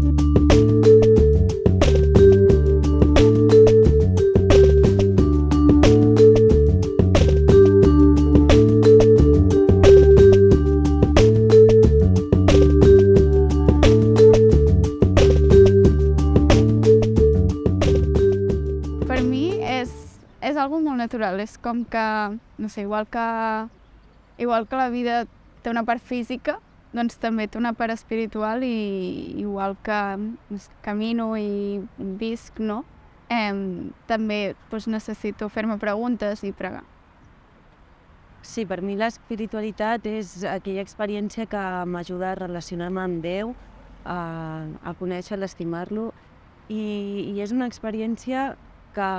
Per mi és, és molt natural, és com que, no sé, igual que, igual que la vida té una part física, doncs també té una part espiritual i igual que sé, camino i visc, no? Eh, també doncs, necessito fer-me preguntes i pregar. Sí, per mi l'espiritualitat és aquella experiència que m'ajuda a relacionar-me amb Déu, a, a conèixer-lo, a estimar-lo, i, i és una experiència que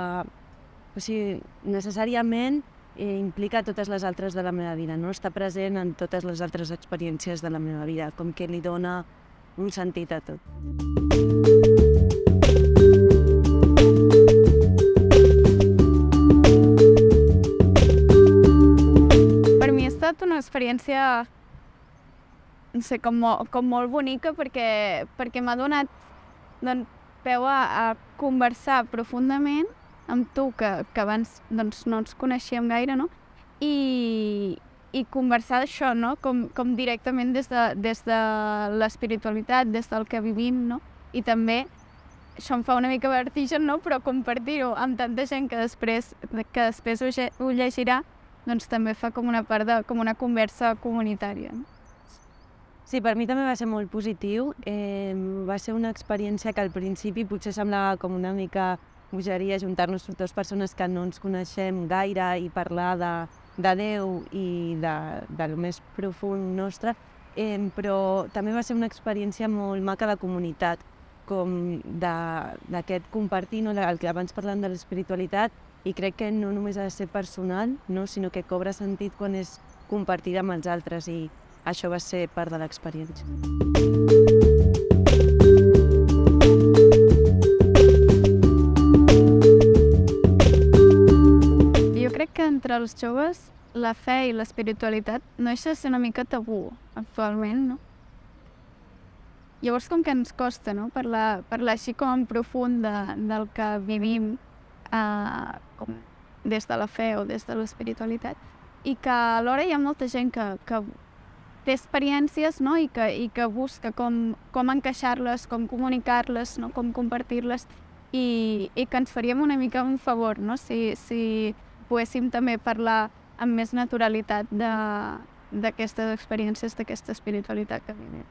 o sigui, necessàriament implica totes les altres de la meva vida, no? està present en totes les altres experiències de la meva vida, com que li dona un sentit a tot. Per mi ha estat una experiència, no sé, com, com molt bonica perquè, perquè m'ha donat doncs, peu a, a conversar profundament amb tu, que, que abans doncs, no ens coneixíem gaire, no? I, i conversar d'això, no? Com, com directament des de, des de l'espiritualitat, des del que vivim, no? I també això em fa una mica vertigen, no? Però compartir-ho amb tanta gent que després, que després ho, ho llegirà, doncs també fa com una part de, com una conversa comunitària. No? Sí, per mi també va ser molt positiu. Eh, va ser una experiència que al principi potser semblava com una mica bogeria juntar-nos dues persones que no ens coneixem gaire i parlar de, de Déu i de, del més profund nostre, eh, però també va ser una experiència molt maca de comunitat, com de- d'aquest compartir, no? el que abans parlàvem de l'espiritualitat, i crec que no només ha de ser personal, no? sinó que cobra sentit quan és compartida amb els altres i això va ser part de l'experiència. Entre els joves la fe i l'espiritualitat no deixa de ser una mica tabú actualment, no? Llavors com que ens costa no? parlar, parlar així com en profund de, del que vivim eh, com des de la fe o des de l'espiritualitat i que alhora hi ha molta gent que, que té experiències no? I, que, i que busca com, com encaixar-les, com comunicar-les, no? com compartir-les i, i que ens faríem una mica un favor no? si, si poguéssim també parlar amb més naturalitat d'aquestes experiències, d'aquesta espiritualitat que vivim.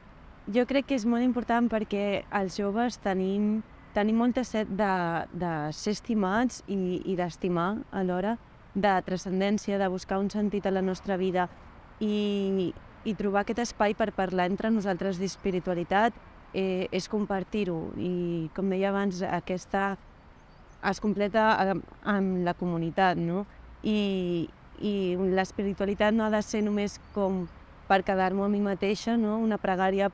Jo crec que és molt important perquè els joves tenim, tenim molta set de, de ser estimats i, i d'estimar alhora, de transcendència, de buscar un sentit a la nostra vida i, i trobar aquest espai per parlar entre nosaltres d'espiritualitat eh, és compartir-ho i, com deia abans, aquesta es completa amb, amb la comunitat, no? I, i l'espiritualitat no ha de ser només com per quedar-me a mi mateixa, no? una pregària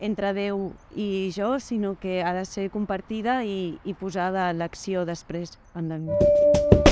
entre Déu i jo, sinó que ha de ser compartida i, i posada a l'acció després en la vida.